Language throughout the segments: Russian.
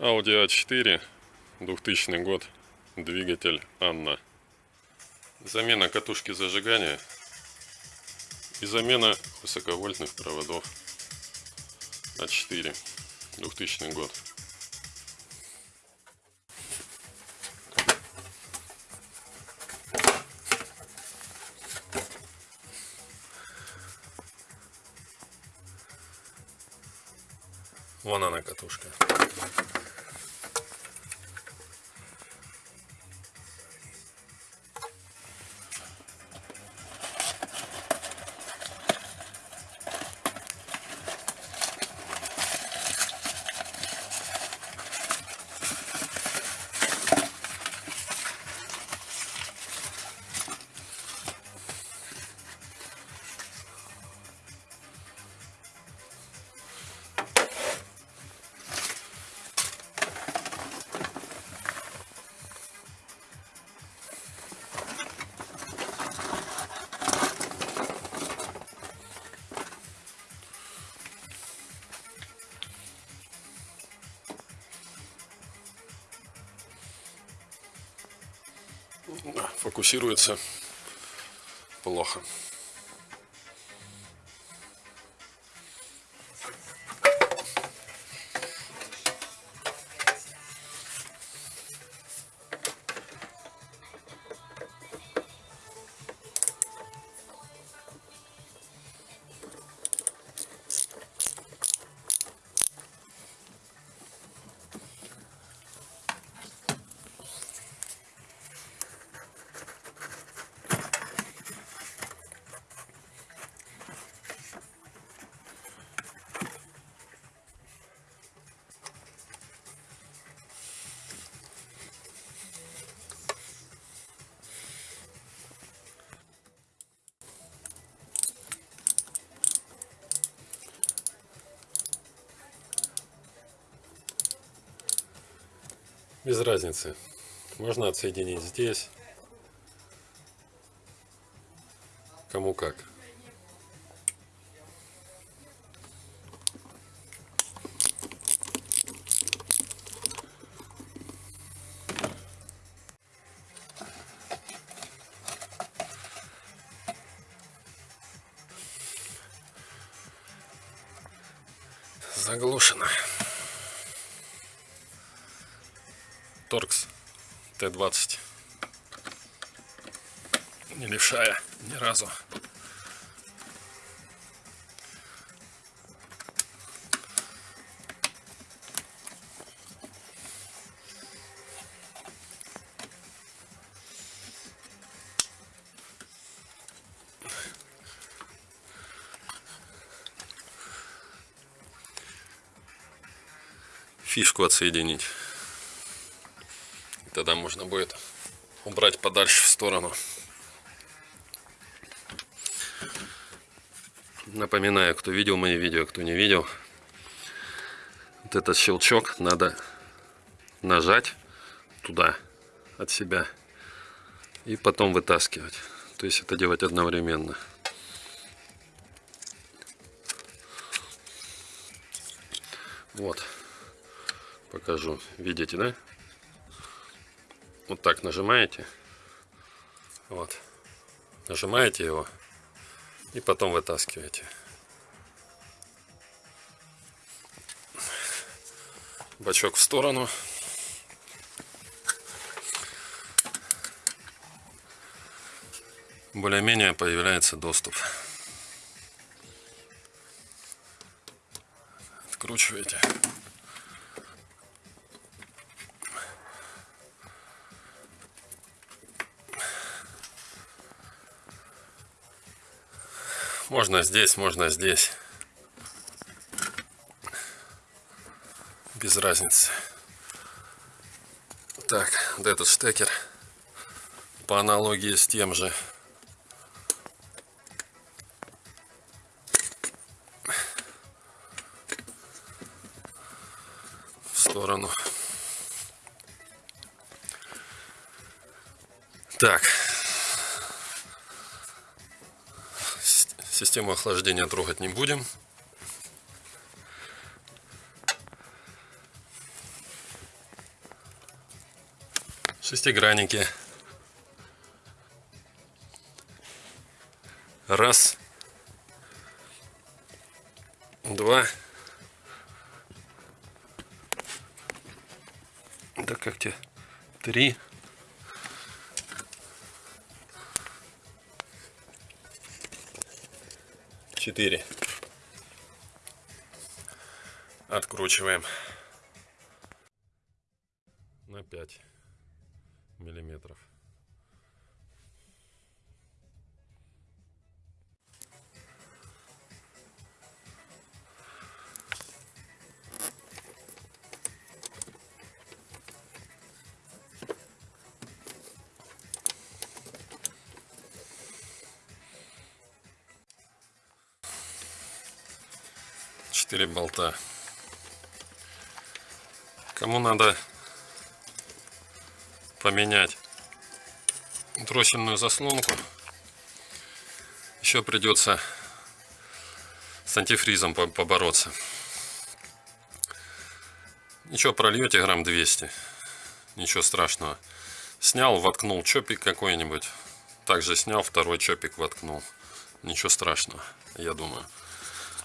Audi A4, 2000 год, двигатель Анна. Замена катушки зажигания и замена высоковольтных проводов А4, 2000 год. Вон она катушка. Фокусируется плохо. Без разницы. Можно отсоединить здесь. Кому как. Заглушено. Торкс Т-20. Не левшая ни разу. фишку отсоединить. Тогда можно будет убрать подальше в сторону. Напоминаю, кто видел мои видео, кто не видел. Вот этот щелчок надо нажать туда от себя и потом вытаскивать. То есть это делать одновременно. Вот. Покажу. Видите, да? Вот так нажимаете. Вот. Нажимаете его и потом вытаскиваете. Бачок в сторону. Более-менее появляется доступ. Откручиваете. Можно здесь, можно здесь. Без разницы. Так, вот этот штекер по аналогии с тем же в сторону. Так, Систему охлаждения трогать не будем. Шестигранники. Раз. Два. Да как тебе? Три. Четыре. Откручиваем на 5 миллиметров. Четыре болта. Кому надо поменять дроссельную заслонку, еще придется с антифризом побороться. Ничего, прольете грамм 200. Ничего страшного. Снял, воткнул чопик какой-нибудь. Также снял, второй чопик воткнул. Ничего страшного, я думаю.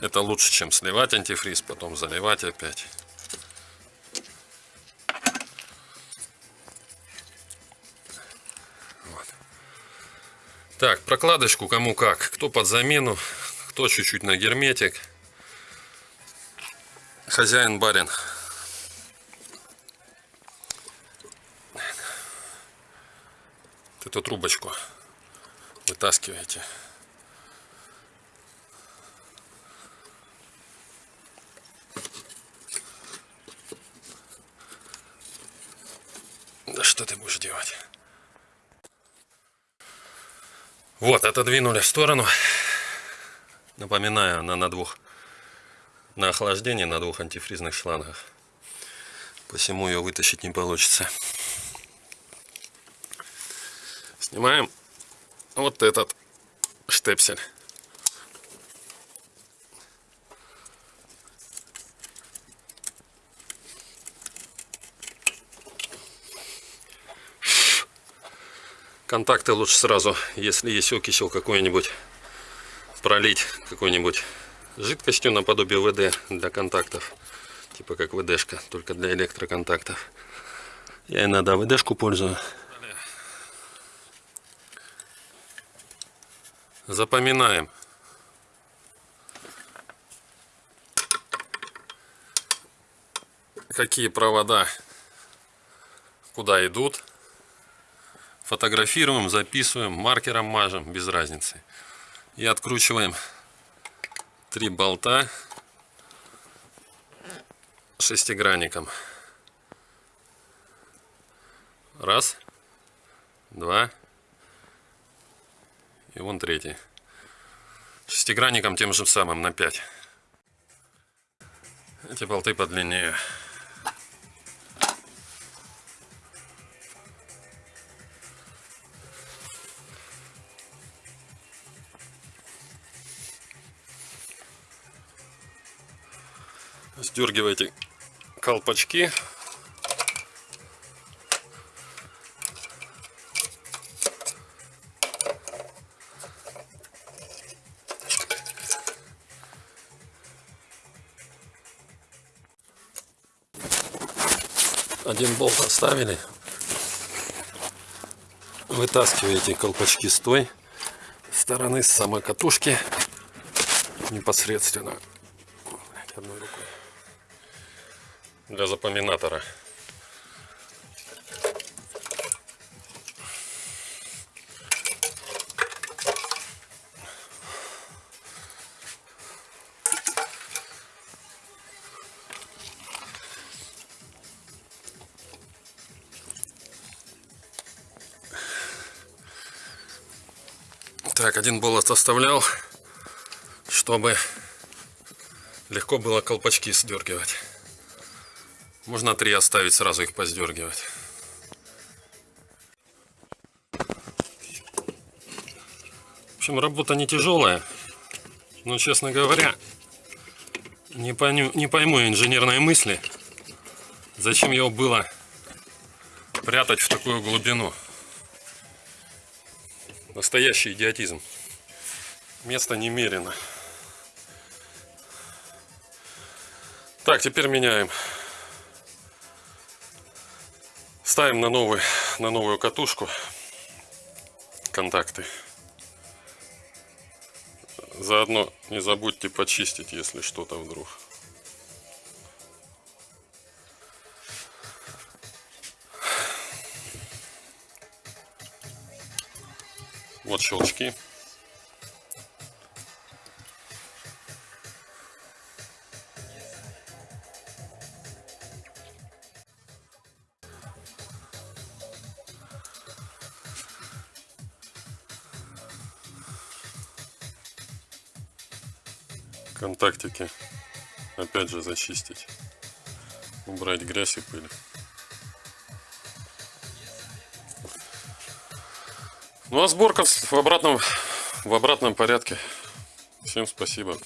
Это лучше, чем сливать антифриз, потом заливать опять. Так, прокладочку кому как. Кто под замену, кто чуть-чуть на герметик. Хозяин барин. Эту трубочку вытаскиваете. Да что ты будешь делать? Вот, отодвинули в сторону. Напоминаю, она на двух на охлаждение на двух антифризных шлангах. Посему ее вытащить не получится. Снимаем вот этот штепсель. Контакты лучше сразу, если есть окисел какой-нибудь, пролить какой-нибудь жидкостью наподобие ВД для контактов. Типа как ВДшка, только для электроконтактов. Я иногда ВДшку пользую. Запоминаем. Какие провода куда идут фотографируем, записываем, маркером мажем, без разницы. И откручиваем три болта шестигранником. Раз, два и вон третий. Шестигранником тем же самым на 5. Эти болты подлиннее. Сдергивайте колпачки. Один болт оставили. Вытаскиваете колпачки с той стороны, с самой катушки непосредственно для запоминатора. Так, один болот оставлял, чтобы легко было колпачки сдергивать. Можно три оставить, сразу их поздергивать. В общем, работа не тяжелая. Но, честно говоря, не, пойму, не пойму инженерные мысли. Зачем его было прятать в такую глубину. Настоящий идиотизм. Место немерено. Так, теперь меняем. Ставим на, новый, на новую катушку контакты. Заодно не забудьте почистить, если что-то вдруг. Вот щелчки. Контактики. Опять же зачистить. Убрать грязь и пыль. Ну а сборка в обратном в обратном порядке. Всем спасибо